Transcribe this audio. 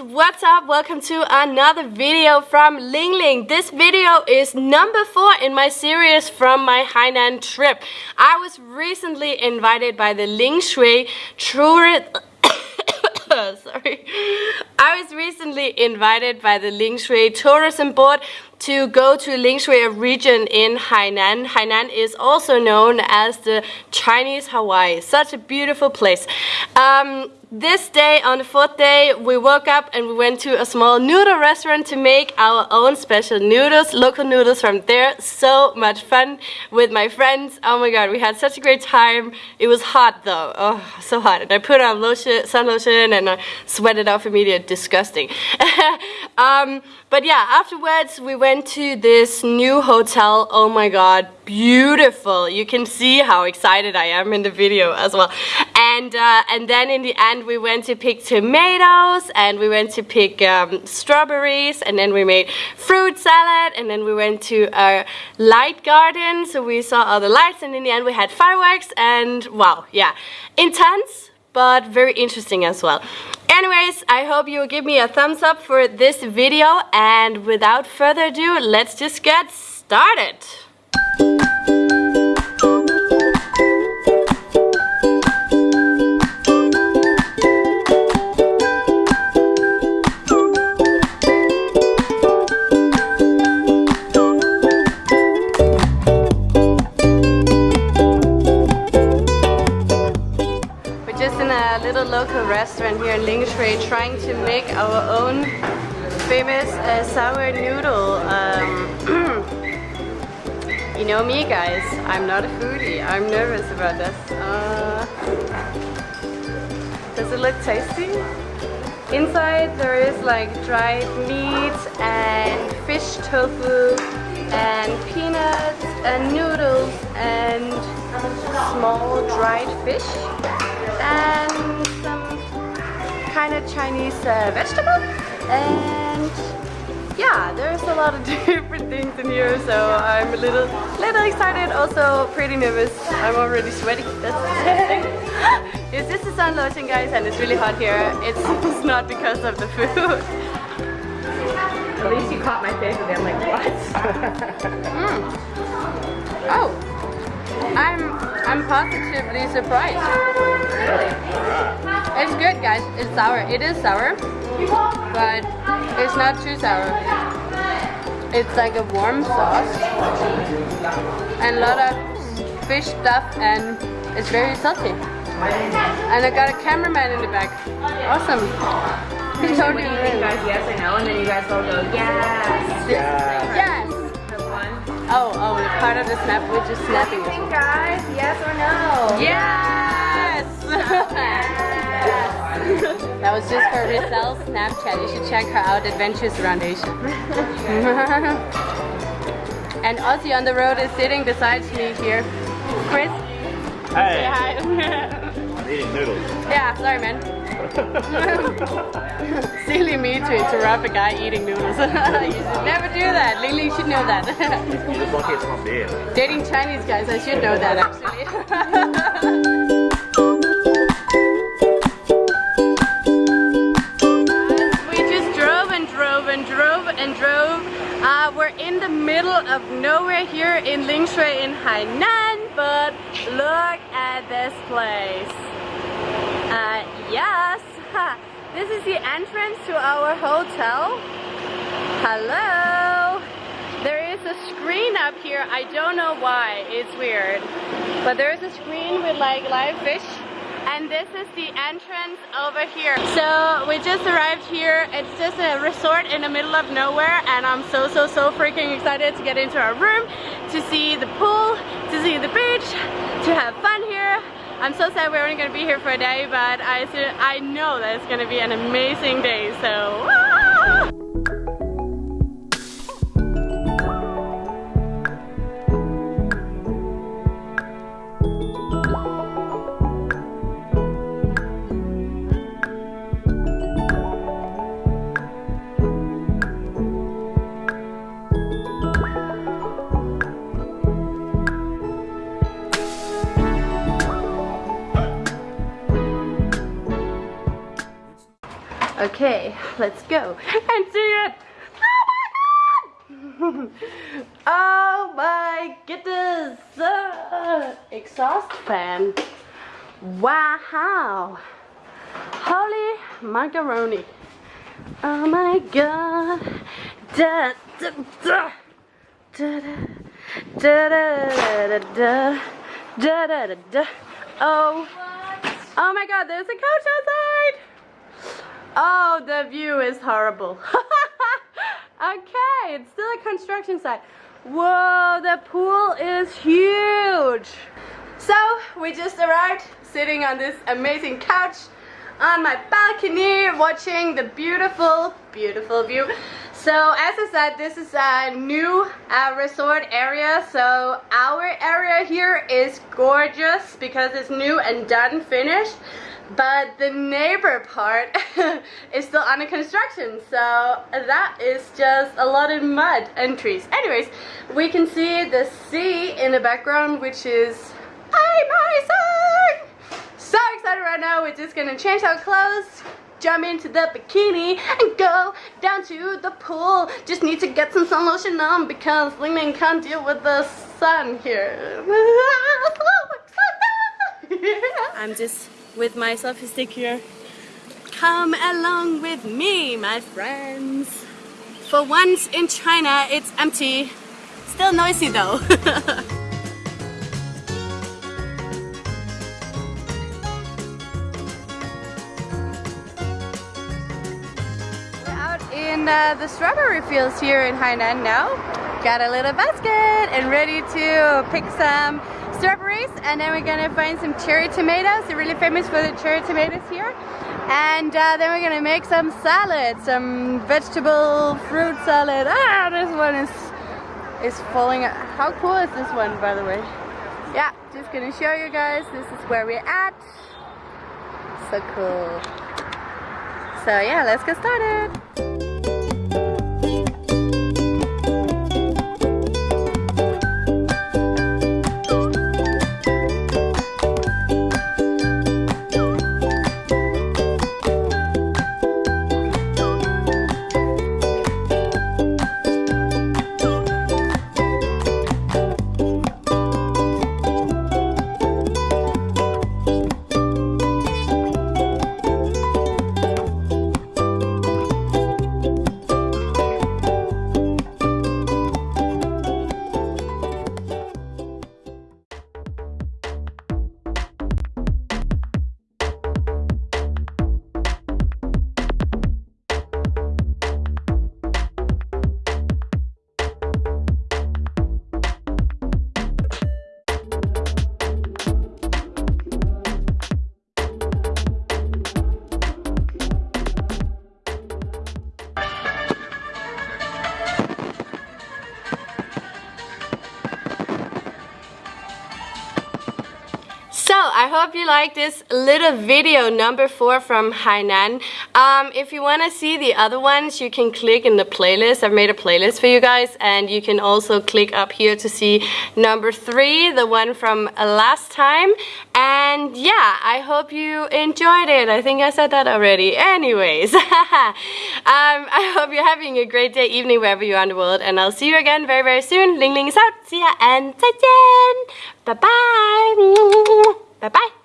what's up? Welcome to another video from Ling Ling. This video is number four in my series from my Hainan trip. I was recently invited by the Ling Shui sorry. I was recently invited by the Ling Shui tourism board to go to Lingshui region in Hainan. Hainan is also known as the Chinese Hawaii. Such a beautiful place. Um, this day, on the fourth day, we woke up and we went to a small noodle restaurant to make our own special noodles, local noodles from there. So much fun with my friends. Oh my god, we had such a great time. It was hot though. Oh, so hot. And I put on lotion, sun lotion and I sweated off immediately. Disgusting. um, but yeah, afterwards we went to this new hotel. Oh my god, beautiful. You can see how excited I am in the video as well. And, uh, and then in the end we went to pick tomatoes and we went to pick um, strawberries and then we made fruit salad and then we went to a light garden so we saw all the lights and in the end we had fireworks and wow, yeah, intense but very interesting as well. Anyways, I hope you will give me a thumbs up for this video and without further ado, let's just get started. Local restaurant here in Lingshui trying to make our own famous uh, sour noodle. Um, you know me guys, I'm not a foodie. I'm nervous about this. Uh, does it look tasty? Inside there is like dried meat and fish tofu and peanuts and noodles and small dried fish and kind of Chinese uh, vegetable. And yeah there's a lot of different things in here so I'm a little little excited also pretty nervous. I'm already sweaty that's yes, this is sun lotion guys and it's really hot here. It's, it's not because of the food. At least you caught my face and I'm like what? Mm. oh I'm I'm positively surprised. Really? It's good guys. It's sour. It is sour, but it's not too sour. It's like a warm sauce and a lot of fish stuff and it's very salty. And I got a cameraman in the back. Awesome. He told you guys yes or no and then you guys all go yes. Yes. yes. Part of the snap, we're just snapping. Think, guys, yes or no? Yes! yes. that was just for Rizel's Snapchat. You should check her out, Adventures Around Asia. and Aussie on the Road is sitting beside me here. Chris? Hey! hi. I'm eating noodles. Yeah, sorry man. Silly me to interrupt a guy eating noodles. you should never do that. Lily should know that. you just lucky it's not beer. Dating Chinese guys, I should know that actually. we just drove and drove and drove and drove. Uh, we're in the middle of nowhere here in Lingshui in Hainan, but look at this place. Uh, yes, this is the entrance to our hotel. Hello. There is a screen up here. I don't know why. It's weird. But there is a screen with like live fish. And this is the entrance over here. So we just arrived here. It's just a resort in the middle of nowhere. And I'm so, so, so freaking excited to get into our room, to see the pool, to see the beach, to have fun here. I'm so sad we're only going to be here for a day, but I, I know that it's going to be an amazing day, so... Ah! Okay, let's go and see it. Oh my god! oh my goodness! Uh, exhaust fan. Wow! Holy macaroni! Oh my god! Da, da, da. Da, da, da, da, da, da, da, da, da. Oh, oh my god, there's a couch outside! Oh, the view is horrible. okay, it's still a construction site. Whoa, the pool is huge. So, we just arrived sitting on this amazing couch on my balcony watching the beautiful, beautiful view. So as I said, this is a new uh, resort area. So our area here is gorgeous because it's new and done, finished. But the neighbor part is still under construction. So that is just a lot of mud and trees. Anyways, we can see the sea in the background, which is amazing! So excited right now. We're just gonna change our clothes, jump into the bikini and go down to the pool. Just need to get some sun lotion on because Ling Ling can't deal with the sun here. I'm just with my selfie stick here. Come along with me, my friends. For once in China, it's empty. Still noisy though. uh, the strawberry fields here in Hainan now. Got a little basket and ready to pick some strawberries and then we're gonna find some cherry tomatoes. They're really famous for the cherry tomatoes here. And uh, then we're gonna make some salad, some vegetable fruit salad. Ah, this one is is falling. How cool is this one, by the way? Yeah, just gonna show you guys. This is where we're at. So cool. So yeah, let's get started. I hope you like this little video number four from Hainan. Um, if you want to see the other ones, you can click in the playlist. I've made a playlist for you guys and you can also click up here to see number three, the one from last time. And yeah, I hope you enjoyed it. I think I said that already. Anyways, um, I hope you're having a great day, evening, wherever you are in the world. And I'll see you again very, very soon. Ling Ling is out. See ya and 再见. Bye-bye. 拜拜。